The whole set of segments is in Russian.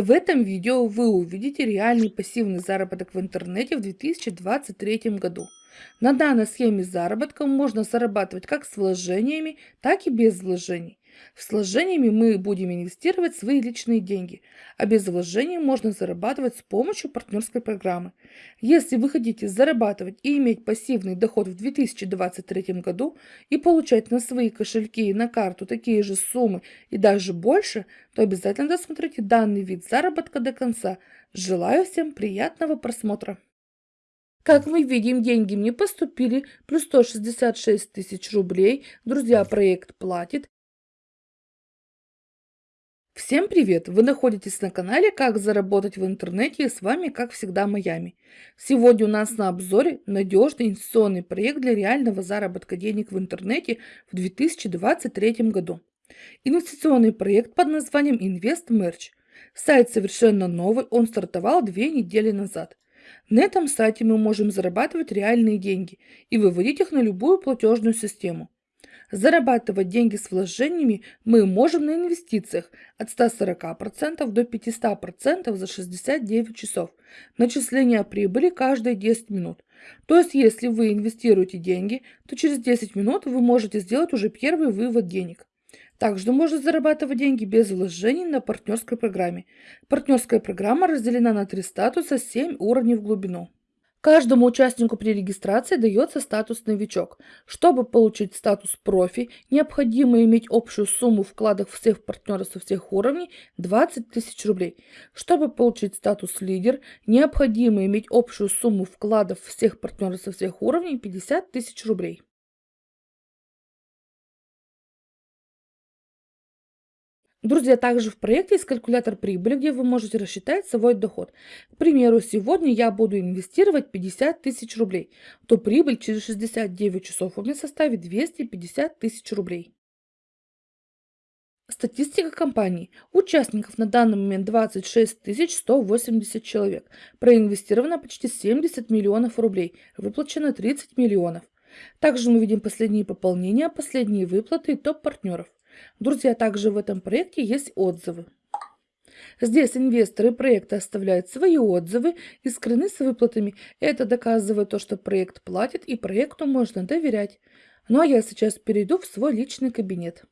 В этом видео вы увидите реальный пассивный заработок в интернете в 2023 году. На данной схеме заработка можно зарабатывать как с вложениями, так и без вложений. С вложениями мы будем инвестировать свои личные деньги, а без вложений можно зарабатывать с помощью партнерской программы. Если вы хотите зарабатывать и иметь пассивный доход в 2023 году и получать на свои кошельки и на карту такие же суммы и даже больше, то обязательно досмотрите данный вид заработка до конца. Желаю всем приятного просмотра! Как мы видим, деньги мне поступили, плюс 166 тысяч рублей. Друзья, проект платит. Всем привет! Вы находитесь на канале «Как заработать в интернете» и с вами, как всегда, Майами. Сегодня у нас на обзоре надежный инвестиционный проект для реального заработка денег в интернете в 2023 году. Инвестиционный проект под названием InvestMerch. Сайт совершенно новый, он стартовал две недели назад. На этом сайте мы можем зарабатывать реальные деньги и выводить их на любую платежную систему. Зарабатывать деньги с вложениями мы можем на инвестициях от 140% до 500% за 69 часов. Начисление прибыли каждые 10 минут. То есть, если вы инвестируете деньги, то через 10 минут вы можете сделать уже первый вывод денег. Также можно зарабатывать деньги без вложений на партнерской программе. Партнерская программа разделена на три статуса 7 уровней в глубину. Каждому участнику при регистрации дается статус «Новичок». Чтобы получить статус «Профи», необходимо иметь общую сумму вкладов всех партнеров со всех уровней 20 тысяч рублей. Чтобы получить статус «Лидер», необходимо иметь общую сумму вкладов всех партнеров со всех уровней 50 тысяч рублей. Друзья, также в проекте есть калькулятор прибыли, где вы можете рассчитать свой доход. К примеру, сегодня я буду инвестировать 50 тысяч рублей, то прибыль через 69 часов у меня составит 250 тысяч рублей. Статистика компании. Участников на данный момент 26 180 человек. Проинвестировано почти 70 миллионов рублей. Выплачено 30 миллионов. Также мы видим последние пополнения, последние выплаты и топ партнеров. Друзья, также в этом проекте есть отзывы. Здесь инвесторы проекта оставляют свои отзывы и скрыны с выплатами. Это доказывает то, что проект платит и проекту можно доверять. Ну а я сейчас перейду в свой личный кабинет.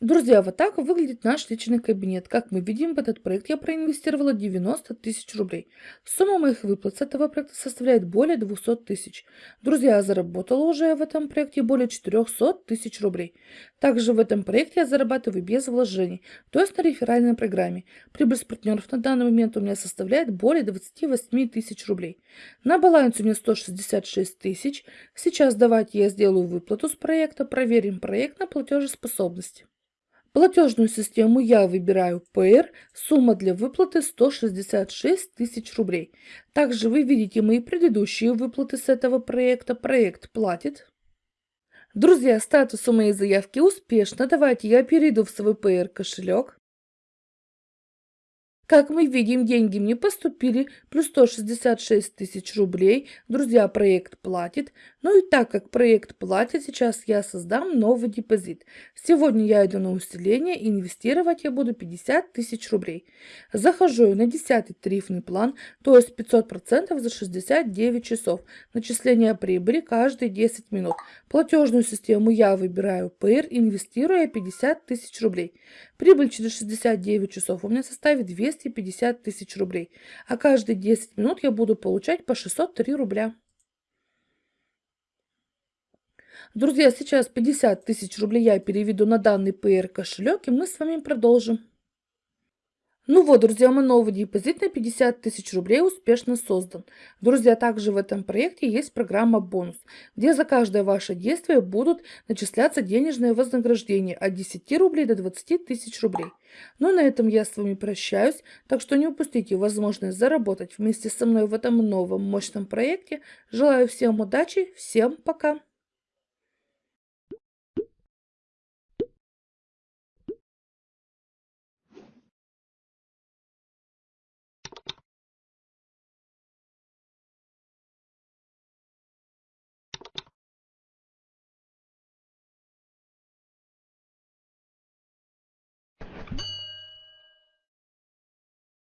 Друзья, вот так выглядит наш личный кабинет. Как мы видим, в этот проект я проинвестировала 90 тысяч рублей. Сумма моих выплат с этого проекта составляет более 200 тысяч. Друзья, я заработала уже в этом проекте более 400 тысяч рублей. Также в этом проекте я зарабатываю без вложений, то есть на реферальной программе. Прибыль с партнеров на данный момент у меня составляет более 28 тысяч рублей. На балансе у меня 166 тысяч. Сейчас давайте я сделаю выплату с проекта, проверим проект на платежеспособность. Платежную систему я выбираю ПР, сумма для выплаты 166 тысяч рублей. Также вы видите мои предыдущие выплаты с этого проекта. Проект платит. Друзья, статус у моей заявки успешно. Давайте я перейду в свой ПР кошелек. Как мы видим, деньги мне поступили, плюс 166 тысяч рублей. Друзья, проект платит. Ну и так как проект платит, сейчас я создам новый депозит. Сегодня я иду на усиление, инвестировать я буду 50 тысяч рублей. Захожу на 10 тарифный план, то есть 500% за 69 часов. Начисление прибыли каждые 10 минут. Платежную систему я выбираю ПР, инвестируя 50 тысяч рублей. Прибыль через 69 часов у меня составит 250 тысяч рублей, а каждые 10 минут я буду получать по 603 рубля. Друзья, сейчас 50 тысяч рублей я переведу на данный PR кошелек, и мы с вами продолжим. Ну вот, друзья, мой новый депозит на 50 тысяч рублей успешно создан. Друзья, также в этом проекте есть программа «Бонус», где за каждое ваше действие будут начисляться денежные вознаграждения от 10 рублей до 20 тысяч рублей. Ну, на этом я с вами прощаюсь, так что не упустите возможность заработать вместе со мной в этом новом мощном проекте. Желаю всем удачи, всем пока!